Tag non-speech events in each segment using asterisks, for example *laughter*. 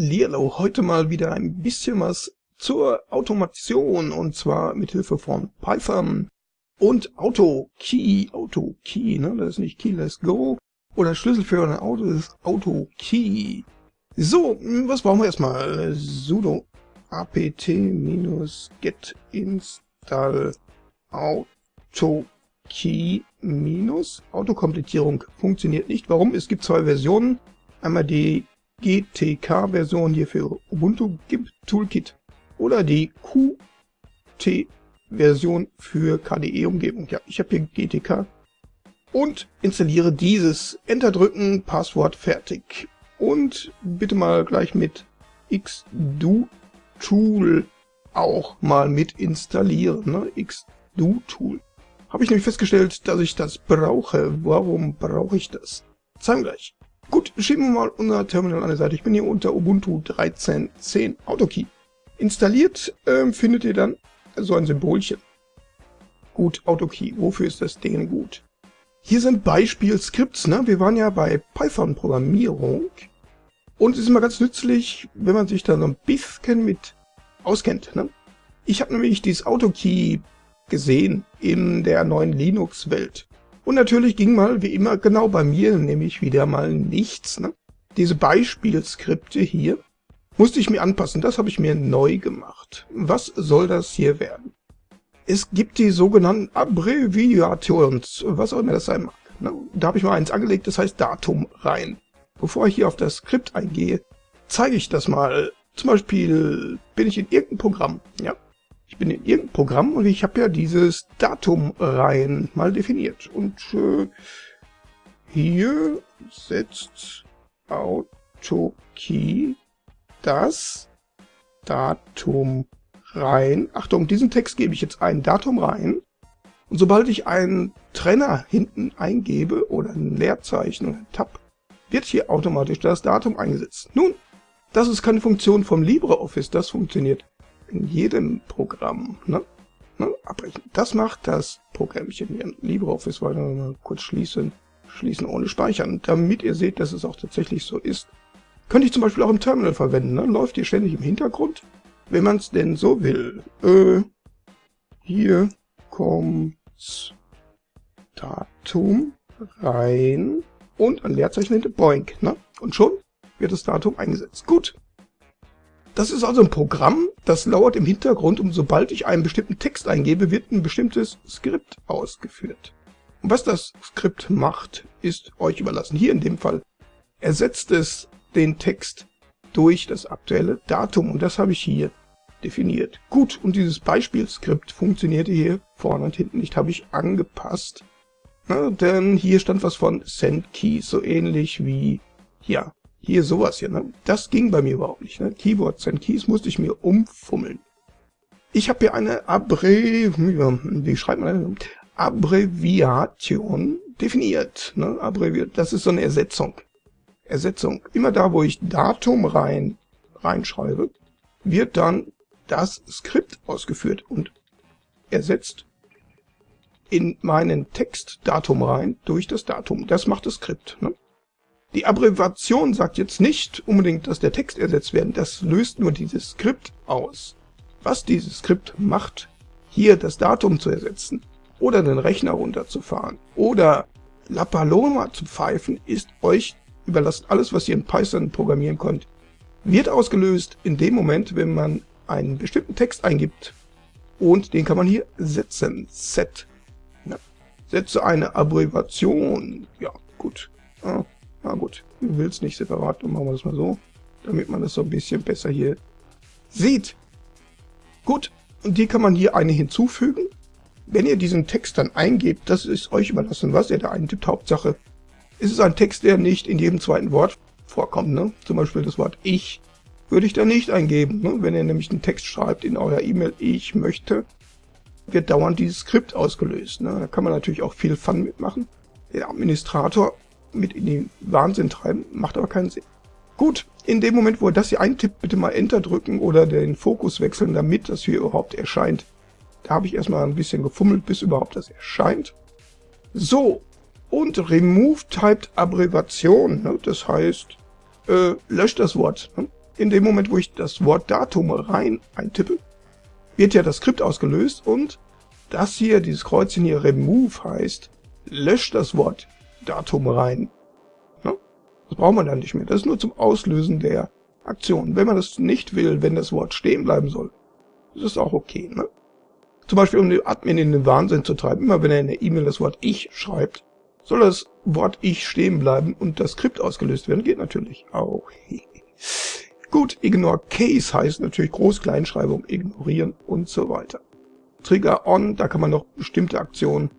Lierlo, heute mal wieder ein bisschen was zur Automation und zwar mit Hilfe von Python und AutoKey, AutoKey, ne, das ist nicht Key Let's Go oder Schlüssel für ein Auto, das ist AutoKey. So, was brauchen wir erstmal? sudo apt-get install AutoKey minus Autokomplettierung funktioniert nicht. Warum? Es gibt zwei Versionen. Einmal die GTK-Version hier für Ubuntu GIMP Toolkit oder die Qt-Version für KDE-Umgebung. Ja, ich habe hier GTK und installiere dieses. Enter drücken, Passwort fertig. Und bitte mal gleich mit xdo-tool auch mal mit installieren. Ne? xdo-tool. Habe ich nämlich festgestellt, dass ich das brauche. Warum brauche ich das? Zeigen gleich. Gut, schieben wir mal unser Terminal an die Seite. Ich bin hier unter Ubuntu 13.10 AutoKey. Installiert äh, findet ihr dann so ein Symbolchen. Gut, AutoKey, wofür ist das Ding gut? Hier sind Beispielskripts, ne? Wir waren ja bei Python-Programmierung. Und es ist immer ganz nützlich, wenn man sich da so ein bisschen mit auskennt, ne? Ich habe nämlich dieses AutoKey gesehen in der neuen Linux-Welt. Und natürlich ging mal, wie immer, genau bei mir, nämlich wieder mal nichts. Ne? Diese Beispielskripte hier musste ich mir anpassen. Das habe ich mir neu gemacht. Was soll das hier werden? Es gibt die sogenannten Abbreviations, was auch immer das sein mag. Ne? Da habe ich mal eins angelegt, das heißt Datum rein. Bevor ich hier auf das Skript eingehe, zeige ich das mal. Zum Beispiel bin ich in irgendeinem Programm. Ja, ich bin in irgendeinem Programm und ich habe ja dieses Datum rein mal definiert. Und äh, hier setzt AutoKey das Datum rein. Achtung, diesen Text gebe ich jetzt ein Datum rein. Und sobald ich einen Trenner hinten eingebe oder ein Leerzeichen oder ein Tab, wird hier automatisch das Datum eingesetzt. Nun, das ist keine Funktion vom LibreOffice, das funktioniert in jedem Programm, ne? ne? abbrechen. Das macht das Programmchen hier. LibreOffice weiter mal kurz schließen, schließen ohne Speichern, damit ihr seht, dass es auch tatsächlich so ist. Könnte ich zum Beispiel auch im Terminal verwenden, ne? läuft hier ständig im Hintergrund, wenn man es denn so will. Äh, hier kommt Datum rein und ein Leerzeichen hinter Boink, ne? Und schon wird das Datum eingesetzt. Gut, das ist also ein Programm, das lauert im Hintergrund und sobald ich einen bestimmten Text eingebe, wird ein bestimmtes Skript ausgeführt. Und was das Skript macht, ist euch überlassen. Hier in dem Fall ersetzt es den Text durch das aktuelle Datum und das habe ich hier definiert. Gut, und dieses Beispielskript funktionierte hier vorne und hinten nicht, habe ich angepasst. Na, denn hier stand was von Send Keys, so ähnlich wie hier hier sowas hier, ne? Das ging bei mir überhaupt nicht, ne? Keywords and Keys musste ich mir umfummeln. Ich habe hier eine Abre... Wie schreibt man das? Abbreviation definiert. Ne? Abbreviert, das ist so eine Ersetzung. Ersetzung. Immer da, wo ich Datum rein reinschreibe, wird dann das Skript ausgeführt und ersetzt in meinen Text Datum rein durch das Datum. Das macht das Skript. Ne? Die Abbreviation sagt jetzt nicht unbedingt, dass der Text ersetzt werden, das löst nur dieses Skript aus. Was dieses Skript macht, hier das Datum zu ersetzen oder den Rechner runterzufahren oder La Paloma zu pfeifen, ist euch überlassen. Alles, was ihr in Python programmieren könnt, wird ausgelöst in dem Moment, wenn man einen bestimmten Text eingibt und den kann man hier setzen. Set. Ja. Setze eine Abbreviation. Ja, gut. Ja. Na gut, ich will es nicht separat, dann machen wir das mal so, damit man das so ein bisschen besser hier sieht. Gut, und die kann man hier eine hinzufügen. Wenn ihr diesen Text dann eingebt, das ist euch überlassen, was ihr da eintippt. Hauptsache, ist es ein Text, der nicht in jedem zweiten Wort vorkommt. Ne? Zum Beispiel das Wort ich würde ich da nicht eingeben. Ne? Wenn ihr nämlich einen Text schreibt in eurer E-Mail, ich möchte, wird dauernd dieses Skript ausgelöst. Ne? Da kann man natürlich auch viel Fun mitmachen. Der Administrator mit in den Wahnsinn treiben, macht aber keinen Sinn. Gut, in dem Moment, wo er das hier eintippt, bitte mal Enter drücken oder den Fokus wechseln, damit das hier überhaupt erscheint. Da habe ich erstmal ein bisschen gefummelt, bis überhaupt das erscheint. So, und Remove Typed Abbreviation, ne, das heißt, äh, löscht das Wort. Ne? in dem Moment, wo ich das Wort Datum rein eintippe, wird ja das Skript ausgelöst und das hier, dieses Kreuzchen hier Remove heißt, löscht das Wort Datum rein. Ne? Das braucht man dann nicht mehr. Das ist nur zum Auslösen der Aktion. Wenn man das nicht will, wenn das Wort stehen bleiben soll, ist das auch okay. Ne? Zum Beispiel, um den Admin in den Wahnsinn zu treiben, immer wenn er in der E-Mail das Wort Ich schreibt, soll das Wort Ich stehen bleiben und das Skript ausgelöst werden. Geht natürlich auch. *laughs* Gut, Ignore Case heißt natürlich Groß-Kleinschreibung, ignorieren und so weiter. Trigger On, da kann man noch bestimmte Aktionen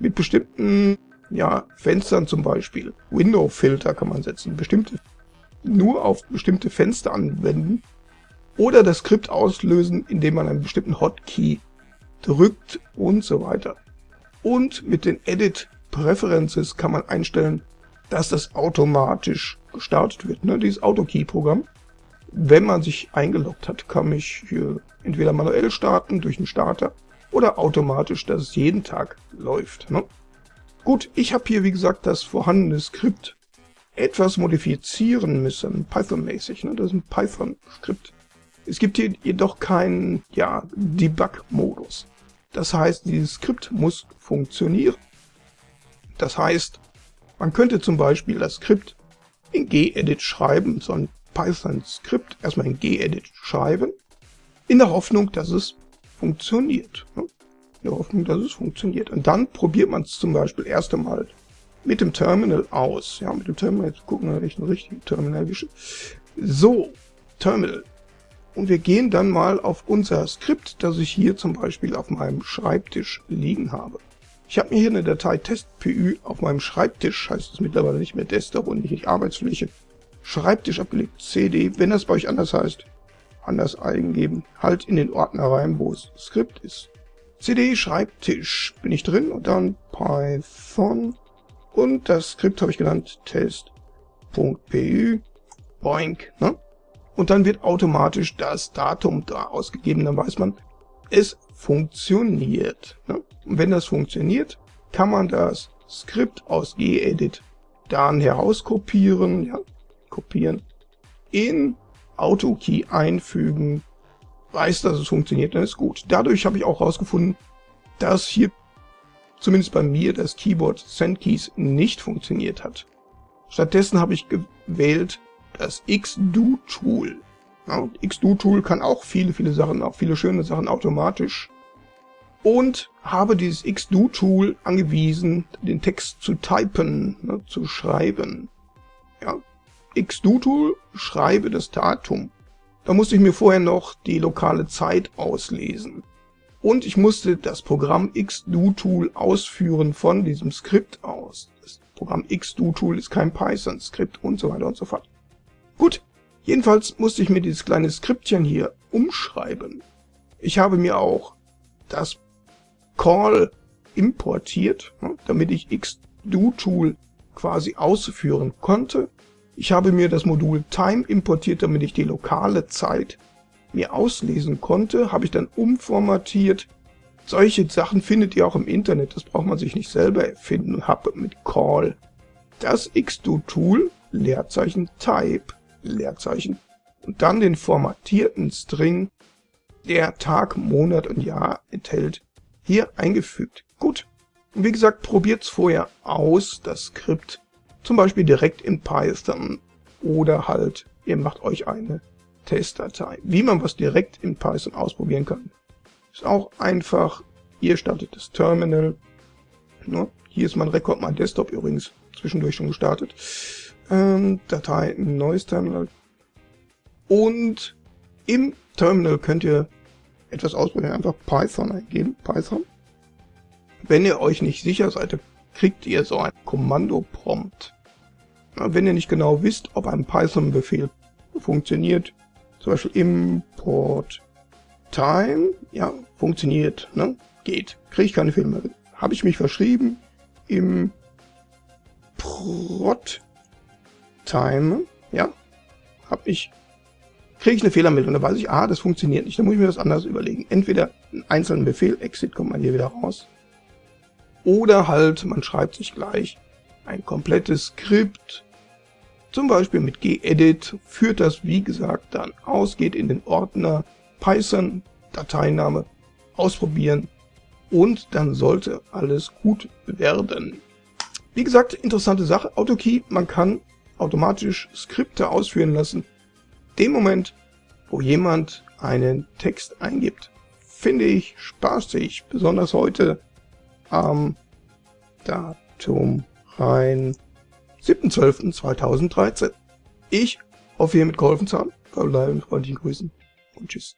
mit bestimmten ja, Fenstern zum Beispiel. Window-Filter kann man setzen, bestimmte nur auf bestimmte Fenster anwenden oder das Skript auslösen, indem man einen bestimmten Hotkey drückt und so weiter. Und mit den Edit Preferences kann man einstellen, dass das automatisch gestartet wird, ne? dieses Autokey-Programm. Wenn man sich eingeloggt hat, kann ich hier entweder manuell starten durch einen Starter oder automatisch, dass es jeden Tag läuft. Ne? Gut, ich habe hier wie gesagt das vorhandene Skript etwas modifizieren müssen, Python-mäßig. Ne? Das ist ein Python-Skript. Es gibt hier jedoch keinen ja, Debug-Modus. Das heißt, dieses Skript muss funktionieren. Das heißt, man könnte zum Beispiel das Skript in gedit schreiben, so ein Python-Skript erstmal in gedit schreiben, in der Hoffnung, dass es funktioniert. Ne? In der Hoffnung, dass es funktioniert. Und dann probiert man es zum Beispiel erst einmal mit dem Terminal aus. Ja, mit dem Terminal, jetzt gucken wir, ob ich einen richtigen Terminal erwische. So, Terminal. Und wir gehen dann mal auf unser Skript, das ich hier zum Beispiel auf meinem Schreibtisch liegen habe. Ich habe mir hier eine Datei testpy auf meinem Schreibtisch, heißt es mittlerweile nicht mehr Desktop und nicht Arbeitsfläche, Schreibtisch abgelegt, CD, wenn das bei euch anders heißt, anders eingeben, halt in den Ordner rein, wo es Skript ist. CD Schreibtisch bin ich drin und dann Python und das Skript habe ich genannt test.py boink, ne? Und dann wird automatisch das Datum da ausgegeben, dann weiß man, es funktioniert. Ne? Und wenn das funktioniert, kann man das Skript aus gedit dann herauskopieren, ja, kopieren, in AutoKey einfügen, weiß, dass es funktioniert, dann ist gut. Dadurch habe ich auch herausgefunden, dass hier zumindest bei mir das Keyboard SendKeys nicht funktioniert hat. Stattdessen habe ich gewählt das XDo-Tool. Ja, XDo-Tool kann auch viele, viele Sachen, auch viele schöne Sachen automatisch. Und habe dieses XDo-Tool angewiesen, den Text zu typen, ne, zu schreiben. Ja, XDo-Tool, schreibe das Datum. Da musste ich mir vorher noch die lokale Zeit auslesen. Und ich musste das Programm XDo-Tool ausführen von diesem Skript aus. Das Programm XDo-Tool ist kein Python-Skript und so weiter und so fort. Gut, Jedenfalls musste ich mir dieses kleine Skriptchen hier umschreiben. Ich habe mir auch das Call importiert, ne, damit ich xdo-Tool quasi ausführen konnte. Ich habe mir das Modul Time importiert, damit ich die lokale Zeit mir auslesen konnte, habe ich dann umformatiert. Solche Sachen findet ihr auch im Internet, das braucht man sich nicht selber erfinden, habe mit Call das xdo-Tool Leerzeichen Type Leerzeichen und dann den formatierten String, der Tag, Monat und Jahr enthält, hier eingefügt. Gut. Und wie gesagt, probiert's vorher aus, das Skript, zum Beispiel direkt in Python oder halt, ihr macht euch eine Testdatei. Wie man was direkt in Python ausprobieren kann, ist auch einfach. Ihr startet das Terminal. Ne? Hier ist mein Rekord, mein Desktop übrigens zwischendurch schon gestartet. Ähm, Datei, neues Terminal. Und im Terminal könnt ihr etwas ausprobieren, einfach Python eingeben, Python. Wenn ihr euch nicht sicher seid, kriegt ihr so ein Kommando-Prompt. Wenn ihr nicht genau wisst, ob ein Python-Befehl funktioniert, zum Beispiel import time, ja, funktioniert, ne? geht, kriege ich keine Fehler mehr. Habe ich mich verschrieben im prot time, ja, habe ich, kriege ich eine Fehlermeldung, da weiß ich, ah, das funktioniert nicht, dann muss ich mir das anders überlegen. Entweder einen einzelnen Befehl, exit kommt man hier wieder raus, oder halt, man schreibt sich gleich ein komplettes Skript, zum Beispiel mit gedit, führt das wie gesagt dann aus, geht in den Ordner Python, Dateiname, ausprobieren und dann sollte alles gut werden. Wie gesagt, interessante Sache, AutoKey, man kann automatisch Skripte ausführen lassen. Dem Moment, wo jemand einen Text eingibt, finde ich spaßig, besonders heute am Datum rein 7.12.2013. Ich hoffe, hiermit geholfen zu haben. Verbleiben mit freundlichen Grüßen und tschüss.